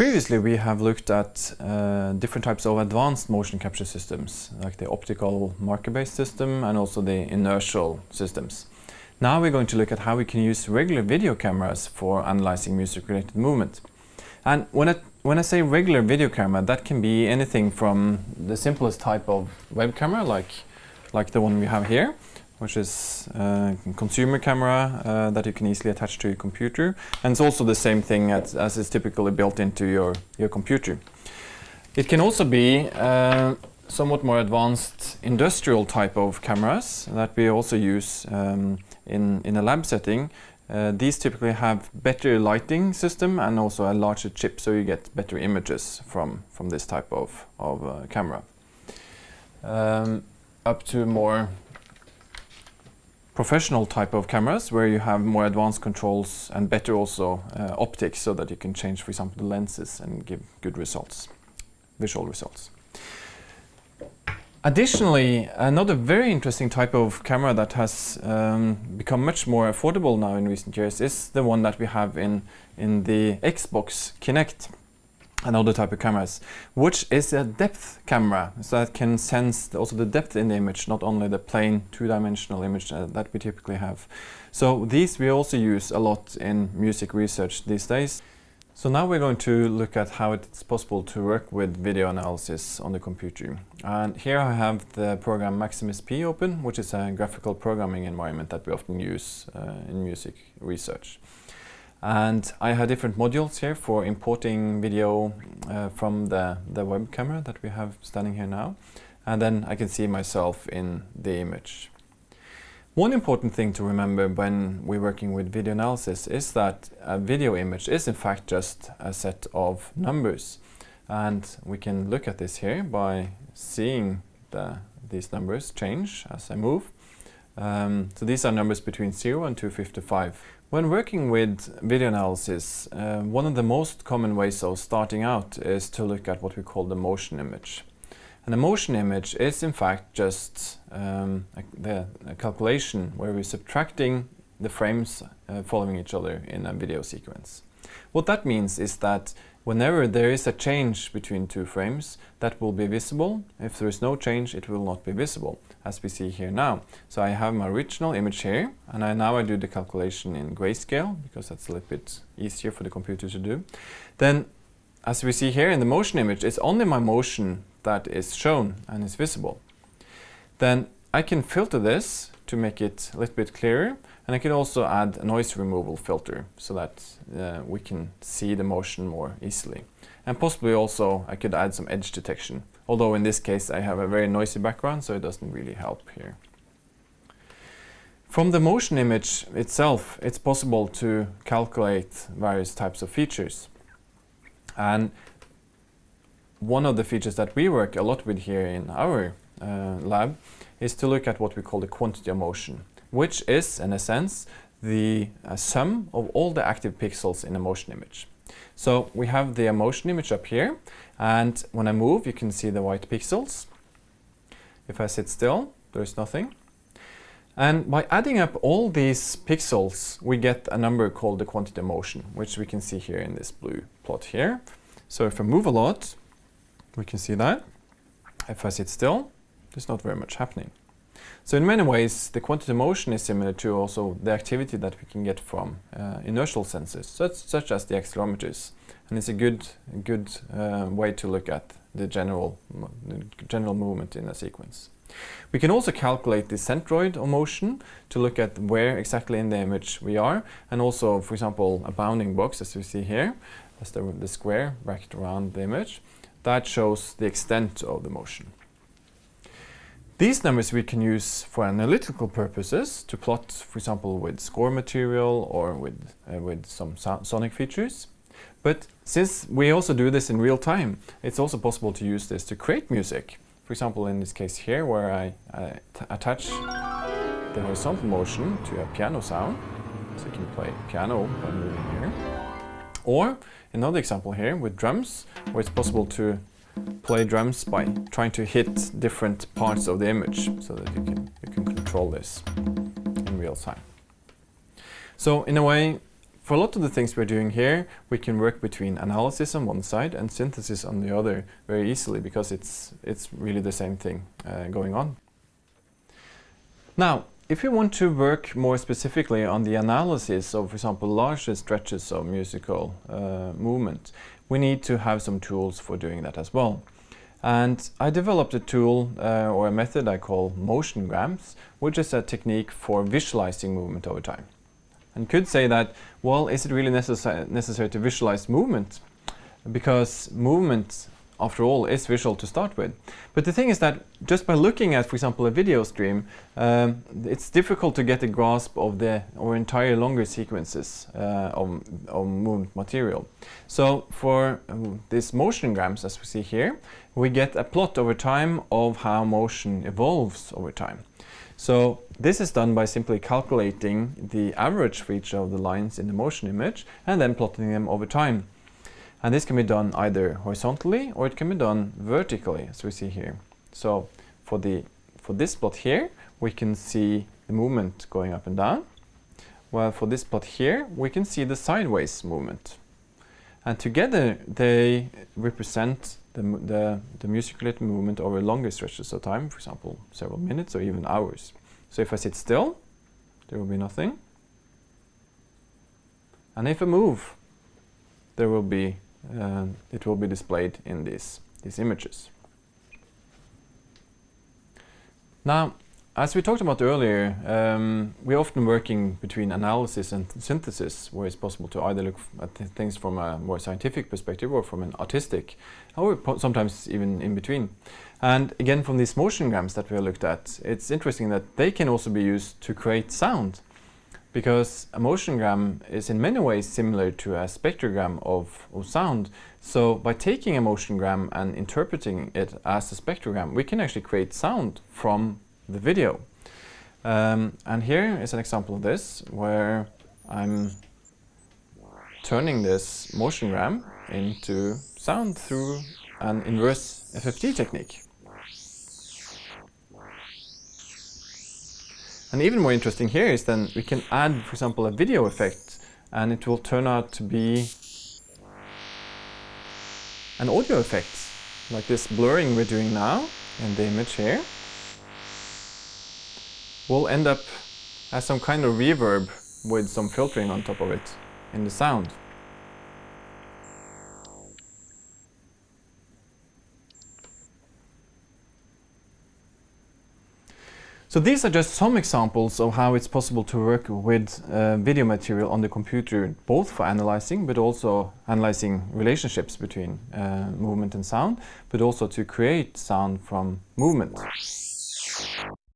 Previously we have looked at uh, different types of advanced motion capture systems, like the optical marker-based system and also the inertial systems. Now we're going to look at how we can use regular video cameras for analyzing music-related movement. And when I, when I say regular video camera, that can be anything from the simplest type of web camera, like, like the one we have here, which is a consumer camera uh, that you can easily attach to your computer. And it's also the same thing as, as is typically built into your, your computer. It can also be uh, somewhat more advanced industrial type of cameras that we also use um, in, in a lab setting uh, these typically have better lighting system and also a larger chip so you get better images from, from this type of, of uh, camera. Um, up to more professional type of cameras where you have more advanced controls and better also uh, optics so that you can change for example the lenses and give good results, visual results. Additionally, another very interesting type of camera that has um, become much more affordable now in recent years is the one that we have in, in the Xbox Kinect and other type of cameras, which is a depth camera, so that can sense also the depth in the image, not only the plain two-dimensional image uh, that we typically have. So these we also use a lot in music research these days. So now we're going to look at how it's possible to work with video analysis on the computer. And here I have the program Max/MSP open, which is a graphical programming environment that we often use uh, in music research. And I have different modules here for importing video uh, from the, the web camera that we have standing here now. And then I can see myself in the image. One important thing to remember when we're working with video analysis is that a video image is in fact just a set of numbers. And we can look at this here by seeing the, these numbers change as I move. Um, so these are numbers between 0 and 255. When working with video analysis, uh, one of the most common ways of starting out is to look at what we call the motion image. And a motion image is in fact just um, a, the a calculation where we're subtracting the frames uh, following each other in a video sequence. What that means is that whenever there is a change between two frames, that will be visible. If there is no change, it will not be visible, as we see here now. So I have my original image here, and I, now I do the calculation in grayscale, because that's a little bit easier for the computer to do. Then, as we see here in the motion image, it's only my motion that is shown and is visible. Then I can filter this to make it a little bit clearer and I can also add a noise removal filter so that uh, we can see the motion more easily. And possibly also I could add some edge detection, although in this case I have a very noisy background so it doesn't really help here. From the motion image itself, it's possible to calculate various types of features. And one of the features that we work a lot with here in our uh, lab is to look at what we call the quantity of motion, which is, in a sense, the uh, sum of all the active pixels in a motion image. So we have the motion image up here, and when I move, you can see the white pixels. If I sit still, there's nothing. And by adding up all these pixels, we get a number called the quantity of motion, which we can see here in this blue plot here. So if I move a lot, we can see that. If I sit still, there's not very much happening. So in many ways, the quantity motion is similar to also the activity that we can get from uh, inertial sensors, such, such, as the accelerometers. And it's a good, good uh, way to look at the general, general movement in a sequence. We can also calculate the centroid of motion to look at where exactly in the image we are, and also, for example, a bounding box, as we see here, that's the, the square wrapped around the image that shows the extent of the motion. These numbers we can use for analytical purposes to plot, for example, with score material or with, uh, with some so sonic features. But since we also do this in real time, it's also possible to use this to create music. For example, in this case here, where I attach the horizontal motion to a piano sound, so I can play piano by moving here. Or another example here with drums, where it's possible to play drums by trying to hit different parts of the image so that you can, you can control this in real time. So in a way, for a lot of the things we're doing here, we can work between analysis on one side and synthesis on the other very easily because it's, it's really the same thing uh, going on. Now, if you want to work more specifically on the analysis of, for example, larger stretches of musical uh, movement, we need to have some tools for doing that as well. And I developed a tool uh, or a method I call motiongrams, which is a technique for visualizing movement over time. And could say that, well, is it really necessary to visualize movement? Because movement after all, is visual to start with. But the thing is that just by looking at, for example, a video stream, um, it's difficult to get a grasp of the or entire longer sequences uh, of, of movement material. So for um, these motiongrams, as we see here, we get a plot over time of how motion evolves over time. So this is done by simply calculating the average each of the lines in the motion image and then plotting them over time. And this can be done either horizontally or it can be done vertically, as we see here. So for, the, for this plot here, we can see the movement going up and down. While for this plot here, we can see the sideways movement. And together they represent the, the, the musculated movement over longer stretches of time, for example, several minutes or even hours. So if I sit still, there will be nothing. And if I move, there will be uh, it will be displayed in these, these images. Now, as we talked about earlier, um, we're often working between analysis and synthesis, where it's possible to either look at th things from a more scientific perspective or from an artistic, or sometimes even in between. And again, from these motion motiongrams that we looked at, it's interesting that they can also be used to create sound because a motiongram is in many ways similar to a spectrogram of, of sound. So by taking a motiongram and interpreting it as a spectrogram, we can actually create sound from the video. Um, and here is an example of this, where I'm turning this motiongram into sound through an inverse FFT technique. And even more interesting here is then we can add, for example, a video effect and it will turn out to be an audio effect, like this blurring we're doing now in the image here, will end up as some kind of reverb with some filtering on top of it in the sound. So these are just some examples of how it's possible to work with uh, video material on the computer, both for analyzing, but also analyzing relationships between uh, movement and sound, but also to create sound from movement.